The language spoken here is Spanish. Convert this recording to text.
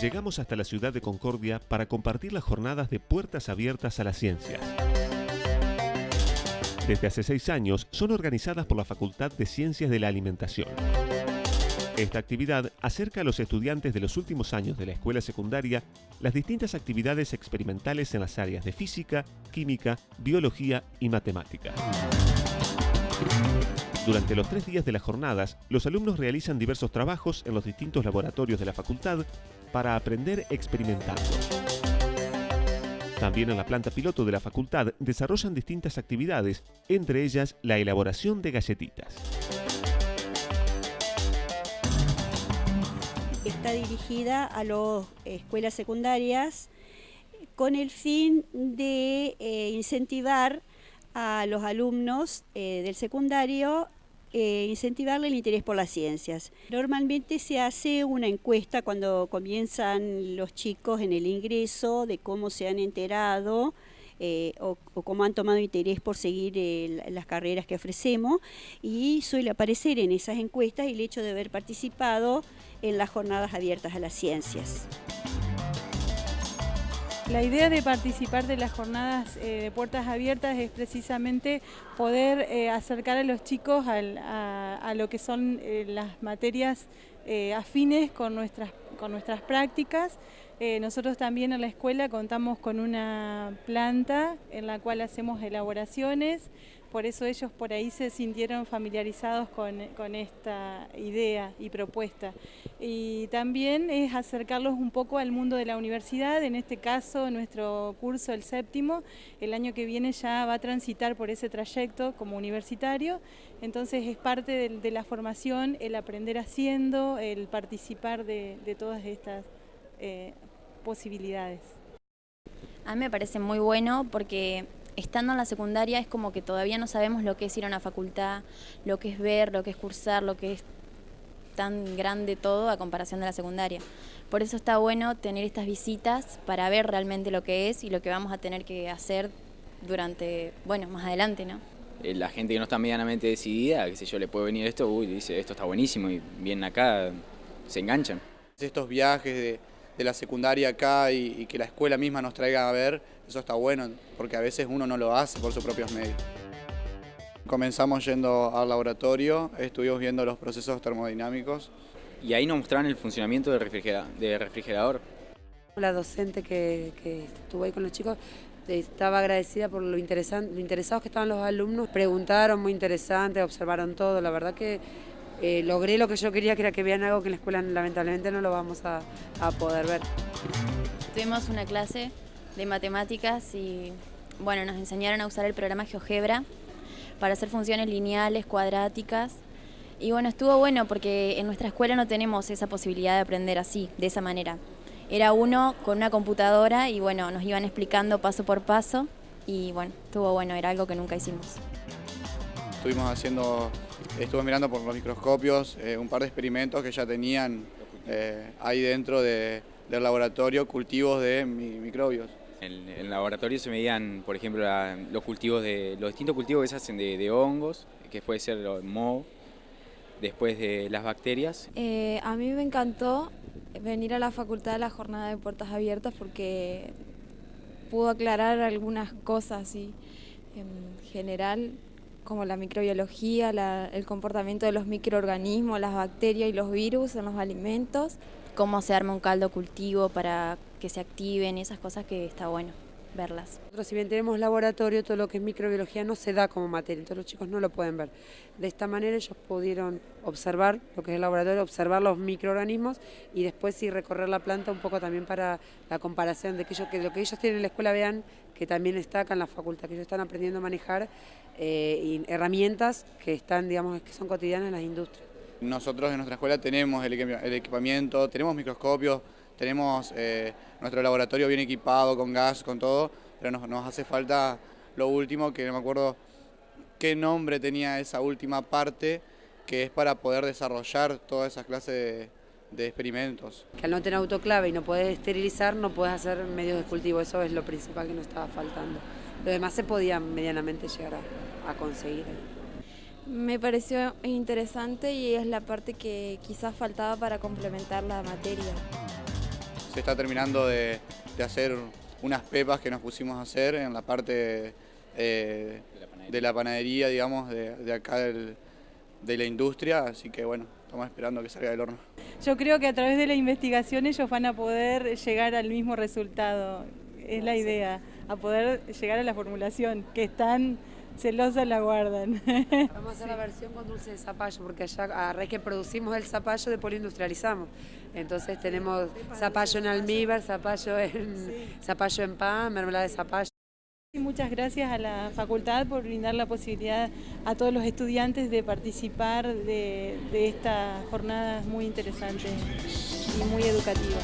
llegamos hasta la ciudad de Concordia para compartir las jornadas de Puertas Abiertas a las Ciencias. Desde hace seis años son organizadas por la Facultad de Ciencias de la Alimentación. Esta actividad acerca a los estudiantes de los últimos años de la escuela secundaria las distintas actividades experimentales en las áreas de física, química, biología y matemática. Durante los tres días de las jornadas, los alumnos realizan diversos trabajos en los distintos laboratorios de la facultad para aprender experimentando. También en la planta piloto de la facultad desarrollan distintas actividades, entre ellas la elaboración de galletitas. está dirigida a las escuelas secundarias con el fin de eh, incentivar a los alumnos eh, del secundario, eh, incentivarle el interés por las ciencias. Normalmente se hace una encuesta cuando comienzan los chicos en el ingreso de cómo se han enterado eh, o, cómo han tomado interés por seguir las carreras que ofrecemos y suele aparecer en esas encuestas el hecho de haber participado en las jornadas abiertas a las ciencias. La idea de participar de las jornadas eh, de puertas abiertas es precisamente poder eh, acercar a los chicos a, lo que son las materias afines con nuestras, con nuestras prácticas eh, nosotros también en la escuela contamos con una planta en la cual hacemos elaboraciones, por eso ellos por ahí se sintieron familiarizados con, esta idea y propuesta. Y también es acercarlos un poco al mundo de la universidad, en este caso nuestro curso, el séptimo, el año que viene ya va a transitar por ese trayecto como universitario, entonces es parte de, la formación el aprender haciendo, el participar de, todas estas eh, posibilidades. A mí me parece muy bueno porque estando en la secundaria es como que todavía no sabemos lo que es ir a una facultad, lo que es ver, lo que es cursar, lo que es tan grande todo a comparación de la secundaria. Por eso está bueno tener estas visitas para ver realmente lo que es y lo que vamos a tener que hacer durante, bueno, más adelante, ¿no? Eh, la gente que no está medianamente decidida, que sé yo, le puede venir esto, uy, dice, esto está buenísimo y vienen acá, se enganchan. Estos viajes de de la secundaria acá y, que la escuela misma nos traiga a ver, eso está bueno, porque a veces uno no lo hace por sus propios medios. Comenzamos yendo al laboratorio, estuvimos viendo los procesos termodinámicos. Y ahí nos mostraron el funcionamiento del refrigerador. La docente que, estuvo ahí con los chicos estaba agradecida por lo, lo interesados que estaban los alumnos. Preguntaron, muy interesante, observaron todo. La verdad que eh, logré lo que yo quería, que era que vean algo que en la escuela lamentablemente no lo vamos a, poder ver. Tuvimos una clase de matemáticas y bueno, nos enseñaron a usar el programa GeoGebra para hacer funciones lineales, cuadráticas. Y bueno, estuvo bueno porque en nuestra escuela no tenemos esa posibilidad de aprender así, de esa manera. Era uno con una computadora y bueno, nos iban explicando paso por paso y bueno, estuvo bueno, era algo que nunca hicimos. Estuvimos haciendo Estuve mirando por los microscopios eh, un par de experimentos que ya tenían eh, ahí dentro del laboratorio cultivos de microbios. En, el laboratorio se medían, por ejemplo, los cultivos de los distintos cultivos que se hacen de, hongos, que puede ser moho, después de las bacterias. Eh, a mí me encantó venir a la facultad de la jornada de puertas abiertas porque pudo aclarar algunas cosas y en general como la microbiología, el comportamiento de los microorganismos, las bacterias y los virus en los alimentos. Cómo se arma un caldo cultivo para que se activen, esas cosas que está bueno verlas. Nosotros si bien tenemos laboratorio, todo lo que es microbiología no se da como materia, entonces los chicos no lo pueden ver. De esta manera ellos pudieron observar lo que es el laboratorio, observar los microorganismos y después sí recorrer la planta un poco también para la comparación de que, ellos, que lo que ellos tienen en la escuela vean que también está acá en la facultad, que ellos están aprendiendo a manejar eh, herramientas que están, digamos, que son cotidianas en las industrias. Nosotros en nuestra escuela tenemos el equipamiento, tenemos microscopios, tenemos eh, nuestro laboratorio bien equipado, con gas, con todo, pero nos, hace falta lo último, que no me acuerdo qué nombre tenía esa última parte, que es para poder desarrollar todas esas clases de, experimentos. Que al no tener autoclave y no poder esterilizar, no puedes hacer medios de cultivo, eso es lo principal que nos estaba faltando. Lo demás se podía medianamente llegar a conseguir. Me pareció interesante y es la parte que quizás faltaba para complementar la materia. Se está terminando de, hacer unas pepas que nos pusimos a hacer en la parte eh, de, la panadería, digamos, de, acá de la industria, así que bueno, estamos esperando que salga del horno. Yo creo que a través de la investigación ellos van a poder llegar al mismo resultado, es la idea, a poder llegar a la formulación, que están celosa la guardan. Vamos a hacer la versión con dulce de zapallo, porque allá a raíz que producimos el zapallo, después lo industrializamos. Entonces tenemos zapallo en almíbar, zapallo en, zapallo en pan, mermelada de zapallo. Muchas gracias a la facultad por brindar la posibilidad a todos los estudiantes de participar de, de esta jornada muy interesante y muy educativa.